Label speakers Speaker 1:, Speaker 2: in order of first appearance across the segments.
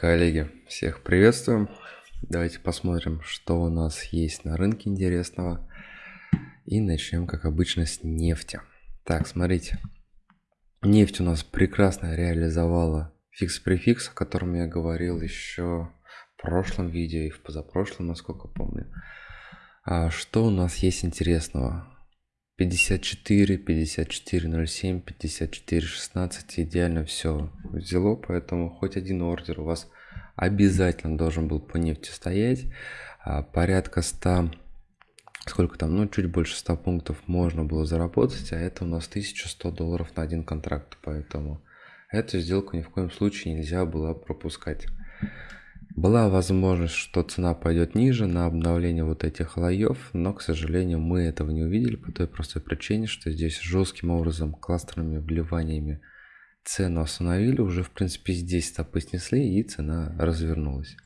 Speaker 1: Коллеги, всех приветствуем. Давайте посмотрим, что у нас есть на рынке интересного. И начнем, как обычно, с нефти. Так, смотрите. Нефть у нас прекрасно реализовала фикс-префикс, о котором я говорил еще в прошлом видео и в позапрошлом, насколько помню. А что у нас есть интересного? 54, 54.07, 54.16 идеально все взяло, поэтому хоть один ордер у вас обязательно должен был по нефти стоять. А, порядка 100, сколько там, ну чуть больше 100 пунктов можно было заработать, а это у нас 1100 долларов на один контракт, поэтому эту сделку ни в коем случае нельзя было пропускать. Была возможность, что цена пойдет ниже на обновление вот этих лоев, но, к сожалению, мы этого не увидели по той простой причине, что здесь жестким образом кластерными вливаниями цену остановили, уже в принципе здесь стопы снесли и цена развернулась.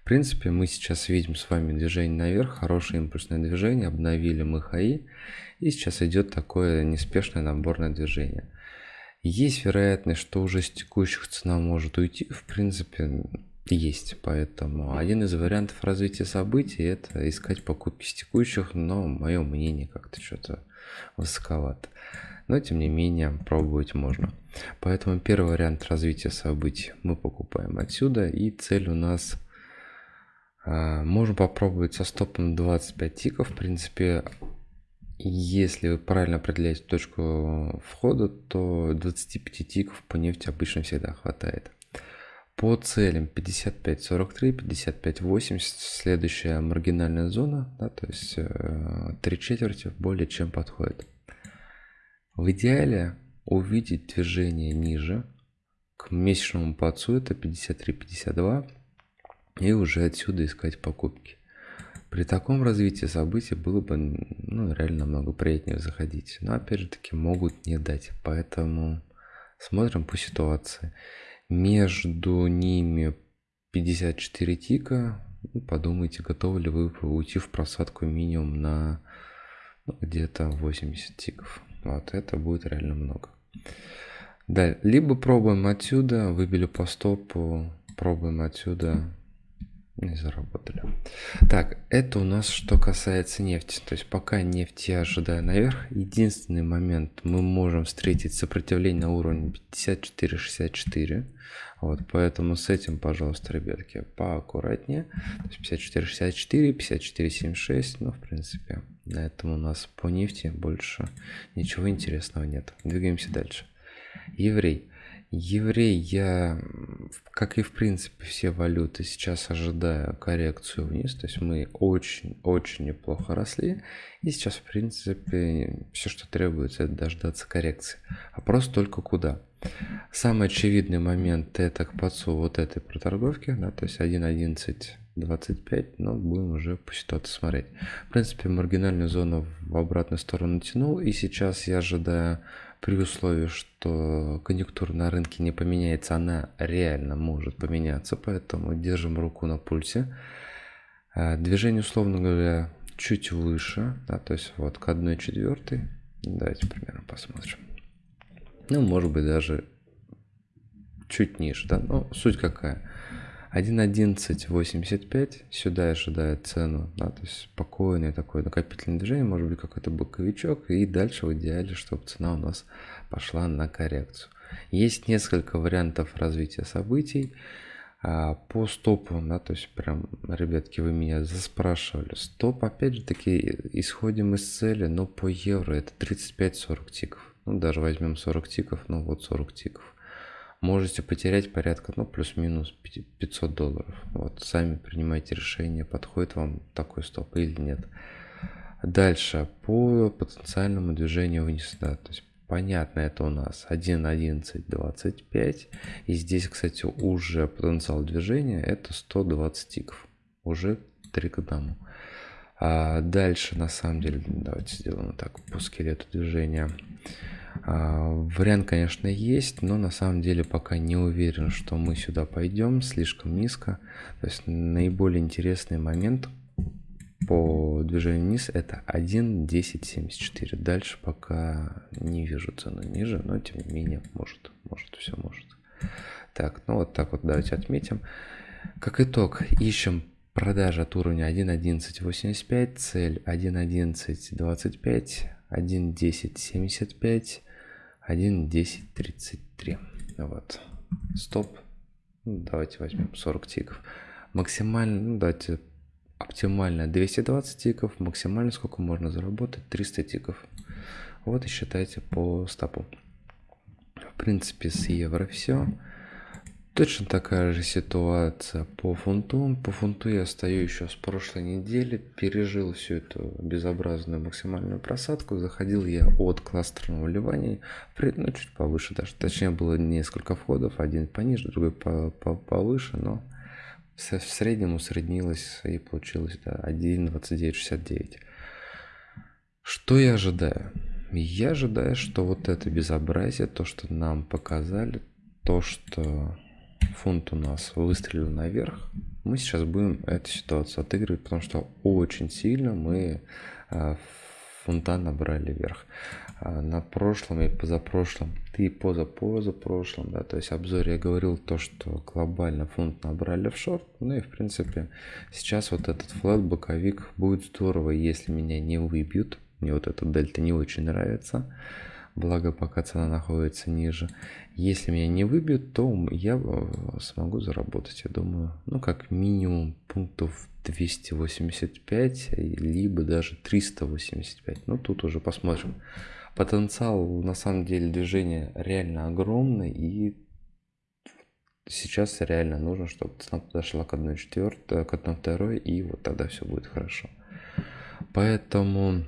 Speaker 1: В принципе, мы сейчас видим с вами движение наверх, хорошее импульсное движение, обновили мы хаи, и сейчас идет такое неспешное наборное движение. Есть вероятность, что уже с текущих цена может уйти, в принципе, есть. Поэтому один из вариантов развития событий это искать покупки с текущих, но мое мнение как-то что-то высоковато. Но тем не менее пробовать можно. Поэтому первый вариант развития событий мы покупаем отсюда. И цель у нас а, можно попробовать со стопом 25 тиков. В принципе, если вы правильно определяете точку входа, то 25 тиков по нефти обычно всегда хватает. По целям 55-43, 55-80, следующая маргинальная зона, да, то есть э, 3 четверти более чем подходит. В идеале увидеть движение ниже, к месячному пацу это 53-52, и уже отсюда искать покупки. При таком развитии событий было бы ну, реально намного приятнее заходить. Но опять же таки могут не дать. Поэтому смотрим по ситуации. Между ними 54 тика. Ну, подумайте, готовы ли вы уйти в просадку минимум на ну, где-то 80 тиков. Вот это будет реально много. Да, либо пробуем отсюда, выбили по стопу, пробуем отсюда, не заработали. Так, это у нас что касается нефти. То есть пока нефть я ожидаю наверх, единственный момент мы можем встретить сопротивление на уровне 54-64. Вот, поэтому с этим, пожалуйста, ребятки, поаккуратнее. То есть 54-64, 54-76, ну, в принципе, на этом у нас по нефти больше ничего интересного нет. Двигаемся дальше. Еврей. Еврей, я, как и в принципе все валюты, сейчас ожидаю коррекцию вниз. То есть мы очень-очень неплохо росли. И сейчас, в принципе, все, что требуется, это дождаться коррекции. Вопрос только куда. Самый очевидный момент это к подцу вот этой проторговки, да, то есть 1.11.25, но будем уже по ситуации смотреть. В принципе, маргинальную зону в обратную сторону тянул, и сейчас я ожидаю при условии, что конъюнктура на рынке не поменяется, она реально может поменяться, поэтому держим руку на пульсе. А, движение, условно говоря, чуть выше, да, то есть вот к 1 четвертой. Давайте примерно посмотрим. Ну, может быть, даже чуть ниже, да, но суть какая. 1.1185, сюда ожидает цену, да, то есть спокойное такое накопительное движение, может быть какой-то боковичок, и дальше в идеале, чтобы цена у нас пошла на коррекцию. Есть несколько вариантов развития событий. А, по стопу, да, то есть прям, ребятки, вы меня заспрашивали. Стоп, опять же таки, исходим из цели, но по евро это 35-40 тиков. Ну, даже возьмем 40 тиков, ну вот 40 тиков можете потерять порядка, ну, плюс-минус 500 долларов. Вот, сами принимайте решение, подходит вам такой стоп или нет. Дальше, по потенциальному движению вниз, да, то есть понятно, это у нас 1.11.25, и здесь, кстати, уже потенциал движения это 120 тиков, уже 3 к 1. А дальше, на самом деле, давайте сделаем так по скелету движения. А, вариант, конечно, есть, но на самом деле пока не уверен, что мы сюда пойдем, слишком низко. То есть наиболее интересный момент по движению вниз это 1.1074. Дальше пока не вижу цену ниже, но тем не менее может, может, все может. Так, ну вот так вот давайте отметим. Как итог, ищем продажа от уровня 1.11.85, цель 1.11.25, 1.10.75, 1.10.33. Вот. Стоп. Ну, давайте возьмем 40 тиков. Максимально, ну давайте оптимально 220 тиков, максимально сколько можно заработать 300 тиков. Вот и считайте по стопу. В принципе с евро все. Точно такая же ситуация по фунту. По фунту я стою еще с прошлой недели, пережил всю эту безобразную максимальную просадку. Заходил я от кластерного вливания, ну, чуть повыше даже. Точнее было несколько входов, один пониже, другой по -по повыше, но в среднем усреднилось и получилось да, 1.2969. Что я ожидаю? Я ожидаю, что вот это безобразие, то, что нам показали, то, что фунт у нас выстрелил наверх, мы сейчас будем эту ситуацию отыгрывать, потому что очень сильно мы а, фунта набрали вверх. А, на прошлом и позапрошлом, и позапозапрошлом, да, то есть обзоре я говорил то, что глобально фунт набрали в шорт, ну и в принципе сейчас вот этот флэт боковик будет здорово, если меня не выбьют, мне вот эта дельта не очень нравится, благо пока цена находится ниже. Если меня не выбьют, то я э, смогу заработать, я думаю, ну как минимум пунктов 285, либо даже 385. Ну тут уже посмотрим. Потенциал на самом деле движения реально огромный и сейчас реально нужно, чтобы цена подошла к 1.4, к 1.2 и вот тогда все будет хорошо. Поэтому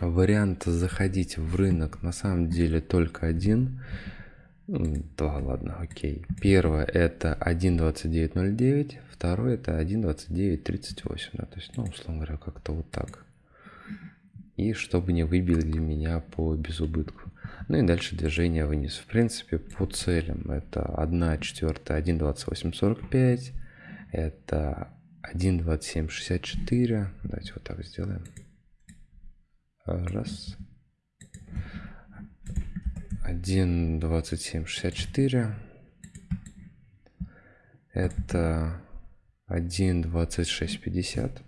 Speaker 1: Вариант заходить в рынок на самом деле только один. Два, ладно, окей. Первое это 1.2909, второе это 1.2938. Да, то есть, ну, условно говоря, как-то вот так. И чтобы не выбили меня по безубытку. Ну и дальше движение вниз. В принципе, по целям это 1 четвертая 1.2845, это 1.2764. Давайте вот так сделаем. Раз. 1, 27, 64. Это 1, 26, 50.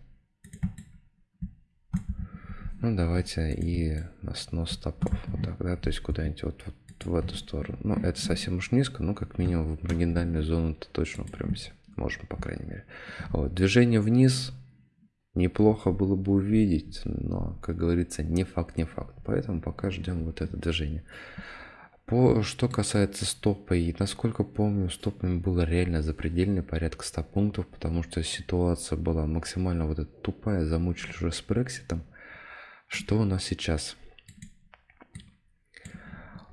Speaker 1: Ну, давайте и на снос стопов. Вот так, да, то есть куда-нибудь вот, вот в эту сторону. Ну, это совсем уж низко, но как минимум в маргинальную зону-то точно упремся. Можем, по крайней мере. Вот, движение вниз неплохо было бы увидеть, но, как говорится, не факт, не факт. Поэтому пока ждем вот это движение. По, что касается стопа, и насколько помню, стопами было реально запредельный порядка 100 пунктов, потому что ситуация была максимально вот эта тупая, замучили уже с Брекситом. Что у нас сейчас?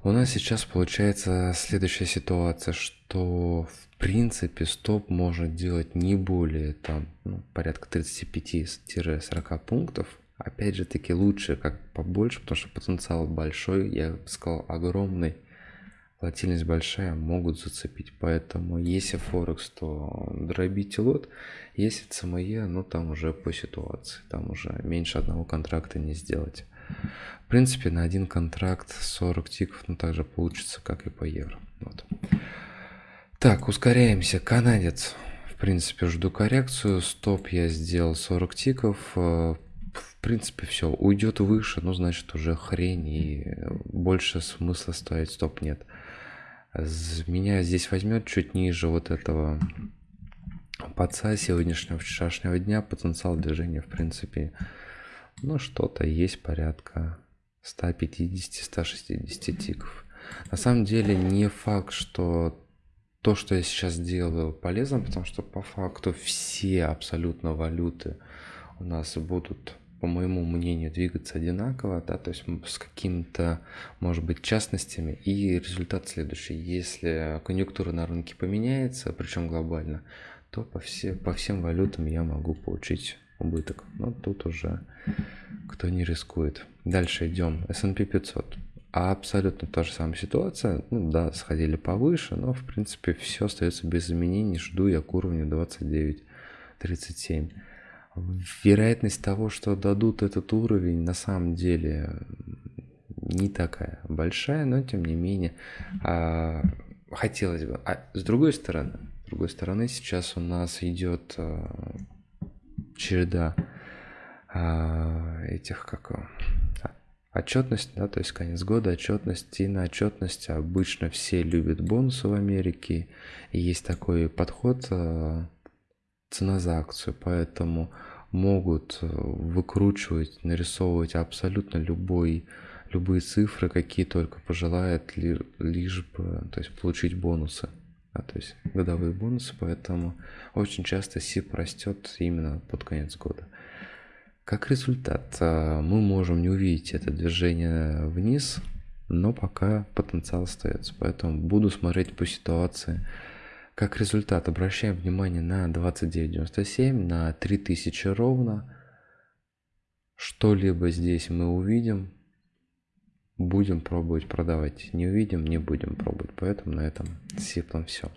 Speaker 1: У нас сейчас получается следующая ситуация, что принципе стоп можно делать не более там ну, порядка 35-40 пунктов. Опять же таки лучше как побольше, потому что потенциал большой, я бы сказал огромный, волатильность большая, могут зацепить. Поэтому если Форекс, то дробите лот, если ЦМЕ, ну там уже по ситуации, там уже меньше одного контракта не сделать. В принципе, на один контракт 40 тиков, ну, также получится, как и по евро. Вот. Так, ускоряемся. Канадец. В принципе, жду коррекцию. Стоп я сделал 40 тиков. Э, в принципе, все. Уйдет выше, ну, значит, уже хрень. И больше смысла ставить стоп нет. Меня здесь возьмет чуть ниже вот этого паца сегодняшнего, вчерашнего дня. Потенциал движения, в принципе, ну, что-то есть порядка 150-160 тиков. На самом деле не факт, что то, что я сейчас делаю, полезно, потому что по факту все абсолютно валюты у нас будут, по моему мнению, двигаться одинаково, да, то есть с какими-то, может быть, частностями. И результат следующий. Если конъюнктура на рынке поменяется, причем глобально, то по, все, по всем валютам я могу получить убыток. Но тут уже кто не рискует. Дальше идем. S&P 500. Абсолютно та же самая ситуация. Ну да, сходили повыше, но в принципе все остается без изменений. Жду я к уровню 29-37. Вероятность того, что дадут этот уровень, на самом деле не такая большая, но тем не менее а, хотелось бы. А с другой стороны, с другой стороны, сейчас у нас идет э, череда э, этих, как отчетность, да, то есть конец года, отчетность. И на отчетность обычно все любят бонусы в Америке. И есть такой подход э, цена за акцию, поэтому могут э, выкручивать, нарисовывать абсолютно любой, любые цифры, какие только пожелают, лишь бы то есть, получить бонусы. А, то есть годовые бонусы, поэтому очень часто СИП растет именно под конец года. Как результат, а, мы можем не увидеть это движение вниз, но пока потенциал остается. Поэтому буду смотреть по ситуации. Как результат, обращаем внимание на 29.97, на 3000 ровно. Что-либо здесь мы увидим, будем пробовать продавать. Не увидим, не будем пробовать. Поэтому на этом сиплом все.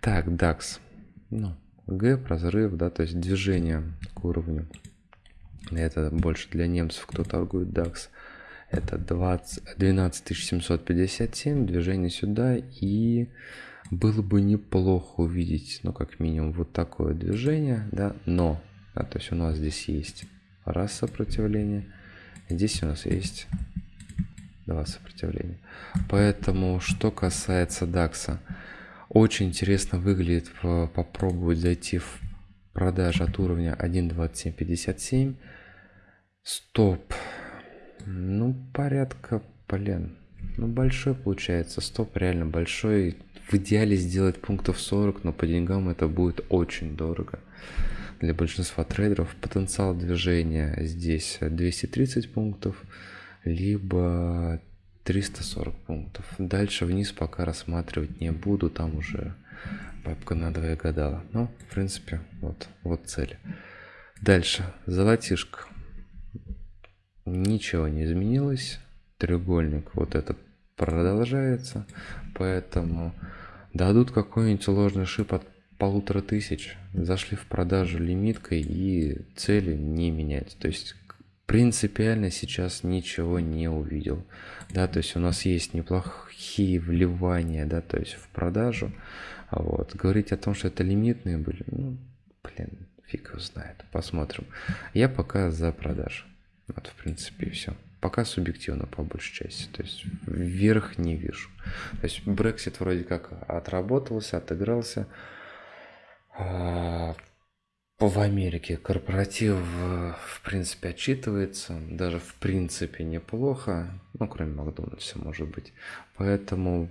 Speaker 1: Так, DAX. Ну, Г, разрыв, да, то есть движение к уровню это больше для немцев, кто торгует DAX. Это 20, 12757, движение сюда. И было бы неплохо увидеть, ну, как минимум, вот такое движение, да, но, да, то есть у нас здесь есть раз сопротивление, здесь у нас есть два сопротивления. Поэтому, что касается DAX, очень интересно выглядит попробовать зайти в продажи от уровня 1.2757 Стоп. Ну, порядка, блин. Ну, большой получается. Стоп реально большой. В идеале сделать пунктов 40, но по деньгам это будет очень дорого. Для большинства трейдеров потенциал движения здесь 230 пунктов, либо 340 пунктов. Дальше вниз пока рассматривать не буду, там уже бабка на двое гадала. Но, в принципе, вот, вот цель. Дальше, золотишко ничего не изменилось. Треугольник вот этот продолжается. Поэтому дадут какой-нибудь ложный шип от полутора тысяч. Зашли в продажу лимиткой и цели не менять. То есть принципиально сейчас ничего не увидел. Да, то есть у нас есть неплохие вливания, да, то есть в продажу. Вот. Говорить о том, что это лимитные были, ну, блин, фиг его знает. Посмотрим. Я пока за продажу. Вот, в принципе, и все. Пока субъективно, по большей части. То есть, вверх не вижу. То есть, Brexit вроде как отработался, отыгрался. А, в Америке корпоратив, в принципе, отчитывается. Даже, в принципе, неплохо. Ну, кроме Макдональдса, может быть. Поэтому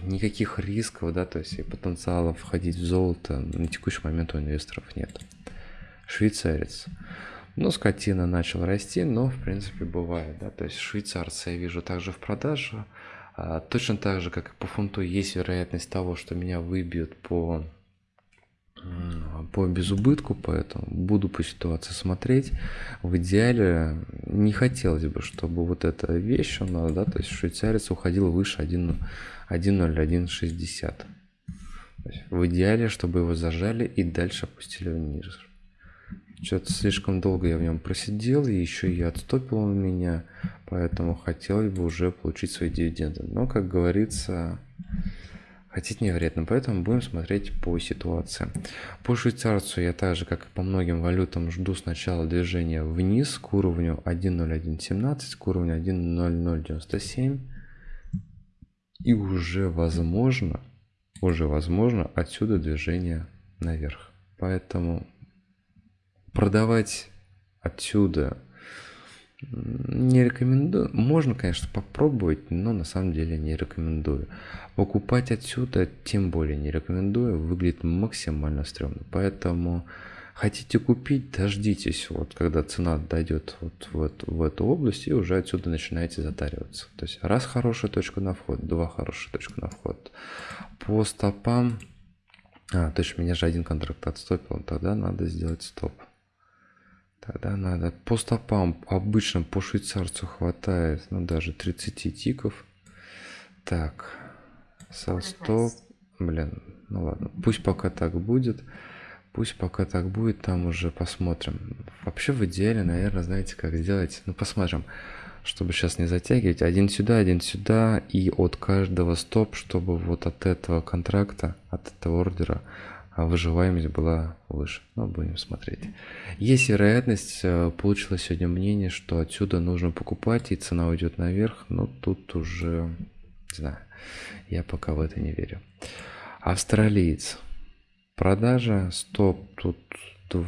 Speaker 1: никаких рисков, да, то есть и потенциала входить в золото на текущий момент у инвесторов нет. Швейцарец. Ну, скотина начал расти, но, в принципе, бывает, да, то есть швейцарца я вижу также в продаже, а, точно так же, как и по фунту, есть вероятность того, что меня выбьют по по безубытку, поэтому буду по ситуации смотреть. В идеале не хотелось бы, чтобы вот эта вещь у нас, да, то есть швейцарец уходил выше 1.0160. В идеале, чтобы его зажали и дальше опустили вниз. Что-то слишком долго я в нем просидел, и еще и отстопил он меня, поэтому хотелось бы уже получить свои дивиденды. Но, как говорится, хотеть невероятно, поэтому будем смотреть по ситуации. По швейцарцу я так же, как и по многим валютам, жду сначала движения вниз к уровню 1.0117, к уровню 1.0097. И уже возможно, уже возможно отсюда движение наверх. Поэтому продавать отсюда не рекомендую. Можно, конечно, попробовать, но на самом деле не рекомендую. Покупать отсюда тем более не рекомендую. Выглядит максимально стрёмно. Поэтому хотите купить, дождитесь, вот когда цена дойдет вот в эту, в эту область, и уже отсюда начинаете затариваться. То есть раз хорошая точка на вход, два хорошая точка на вход. По стопам... А, точно, меня же один контракт отстопил, тогда надо сделать стоп. Тогда надо по стопам обычно по швейцарцу хватает, ну даже 30 тиков. Так, со стоп, блин, ну ладно, пусть пока так будет. Пусть пока так будет, там уже посмотрим. Вообще в идеале, наверное, знаете, как сделать? Ну, посмотрим. Чтобы сейчас не затягивать. Один сюда, один сюда. И от каждого стоп, чтобы вот от этого контракта, от этого ордера а выживаемость была выше. Но будем смотреть. Есть вероятность, э, получилось сегодня мнение, что отсюда нужно покупать и цена уйдет наверх. Но тут уже, не знаю, я пока в это не верю. Австралиец. Продажа, стоп, тут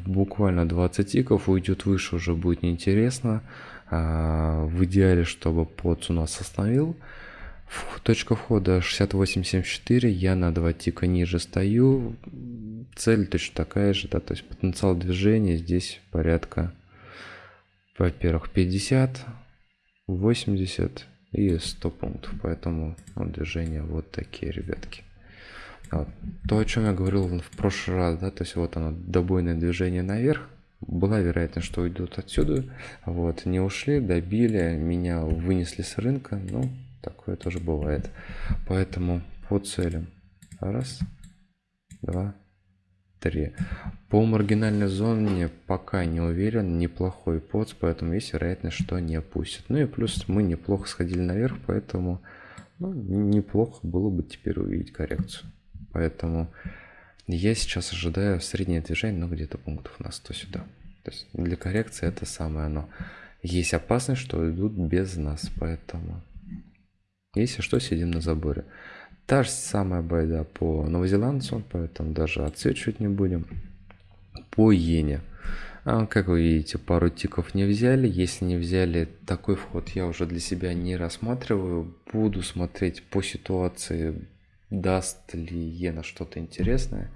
Speaker 1: буквально 20 тиков, уйдет выше, уже будет неинтересно. А, в идеале, чтобы под у нас остановил. Точка входа 68.74, я на 2 тика ниже стою. Цель точно такая же, да, то есть потенциал движения здесь порядка, во-первых, 50, 80 и 100 пунктов. Поэтому ну, движения вот такие, ребятки. Вот. То, о чем я говорил в прошлый раз, да, то есть вот оно, добойное движение наверх, была вероятность, что уйдут отсюда, вот, не ушли, добили, меня вынесли с рынка, ну, такое тоже бывает. Поэтому по целям, раз, два, три. По маргинальной зоне пока не уверен, неплохой поц, поэтому есть вероятность, что не опустят. Ну и плюс мы неплохо сходили наверх, поэтому ну, неплохо было бы теперь увидеть коррекцию. Поэтому я сейчас ожидаю среднее движение, ну где-то пунктов на 100 сюда. То есть для коррекции это самое оно. Есть опасность, что идут без нас, поэтому если что, сидим на заборе. Та же самая байда по новозеландцу, поэтому даже отсвечивать не будем. По иене. А, как вы видите, пару тиков не взяли. Если не взяли, такой вход я уже для себя не рассматриваю. Буду смотреть по ситуации даст ли Иена что-то интересное.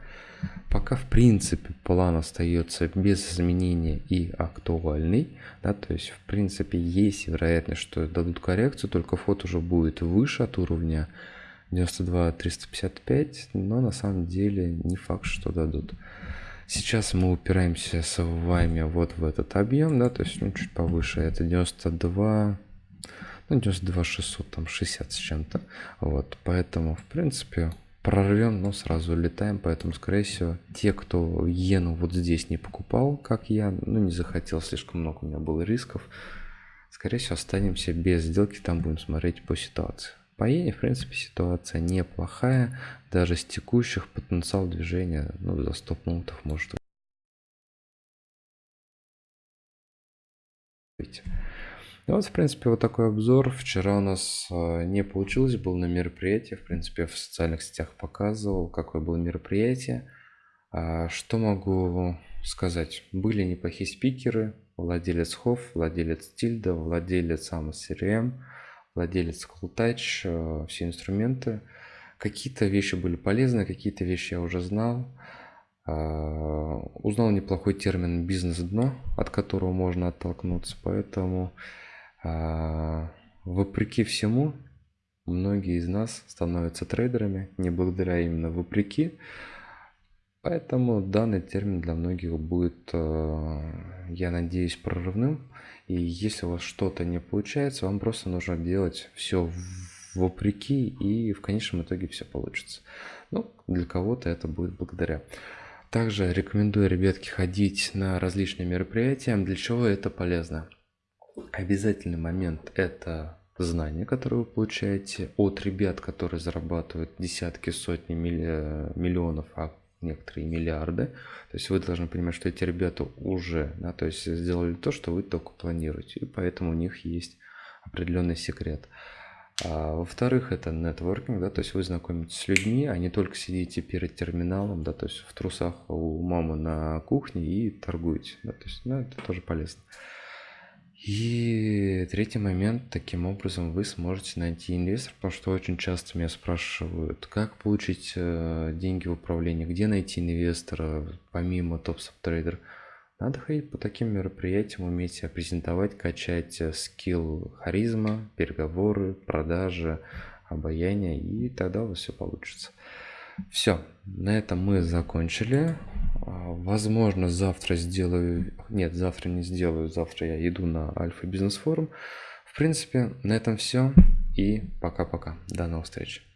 Speaker 1: Пока в принципе план остается без изменения и актуальный, да, то есть в принципе есть вероятность, что дадут коррекцию, только фото уже будет выше от уровня 92 355, но на самом деле не факт, что дадут. Сейчас мы упираемся с вами вот в этот объем, да, то есть ну, чуть повыше, это 92 ну 92 600 там 60 с чем-то вот поэтому в принципе прорвем но сразу летаем поэтому скорее всего те кто иену вот здесь не покупал как я ну не захотел слишком много у меня было рисков скорее всего останемся без сделки там будем смотреть по ситуации. По иене в принципе ситуация неплохая даже с текущих потенциал движения ну за 100 пунктов может ну вот, в принципе, вот такой обзор. Вчера у нас э, не получилось, был на мероприятии. В принципе, в социальных сетях показывал, какое было мероприятие. А, что могу сказать? Были неплохие спикеры. Владелец Хофф, владелец Тильда, владелец Amos CRM, владелец Cooltouch, э, все инструменты. Какие-то вещи были полезны, какие-то вещи я уже знал. А, узнал неплохой термин бизнес-дно, от которого можно оттолкнуться, поэтому вопреки всему, многие из нас становятся трейдерами, не благодаря именно вопреки. Поэтому данный термин для многих будет, а, я надеюсь, прорывным. И если у вас что-то не получается, вам просто нужно делать все вопреки, и в конечном итоге все получится. Ну, для кого-то это будет благодаря. Также рекомендую, ребятки, ходить на различные мероприятия. Для чего это полезно? Обязательный момент – это знания, которые вы получаете от ребят, которые зарабатывают десятки, сотни миллионов, а некоторые миллиарды. То есть вы должны понимать, что эти ребята уже, да, то есть сделали то, что вы только планируете, и поэтому у них есть определенный секрет. А, Во-вторых, это нетворкинг, да, то есть вы знакомитесь с людьми, а не только сидите перед терминалом, да, то есть в трусах у мамы на кухне и торгуете, да, то есть, ну, это тоже полезно. И третий момент, таким образом вы сможете найти инвестора, потому что очень часто меня спрашивают, как получить э, деньги в управлении, где найти инвестора, помимо топ трейдер. Надо ходить по таким мероприятиям, уметь себя презентовать, качать э, скилл харизма, переговоры, продажи, обаяние, и тогда у вас все получится. Все, на этом мы закончили. А, возможно, завтра сделаю... Нет, завтра не сделаю. Завтра я иду на Альфа Бизнес Форум. В принципе, на этом все. И пока-пока. До новых встреч.